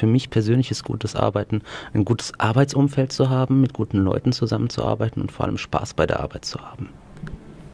für mich persönlich ist gutes Arbeiten, ein gutes Arbeitsumfeld zu haben, mit guten Leuten zusammenzuarbeiten und vor allem Spaß bei der Arbeit zu haben.